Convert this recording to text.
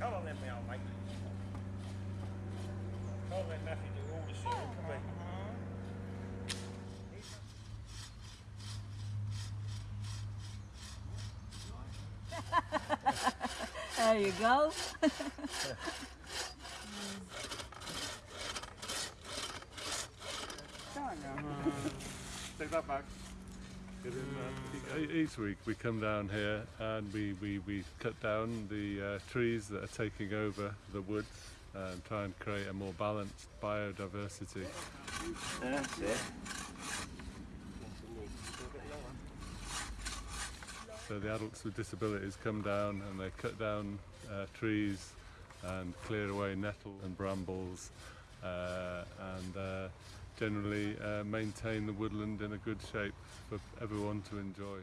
Come on then, me old mate. Can't let Matthew do all the shit, can we? there you go. Take that back. Each week we come down here and we, we, we cut down the uh, trees that are taking over the woods and try and create a more balanced biodiversity. That's it. So the adults with disabilities come down and they cut down uh, trees and clear away nettle and brambles uh, and uh, generally uh, maintain the woodland in a good shape for everyone to enjoy.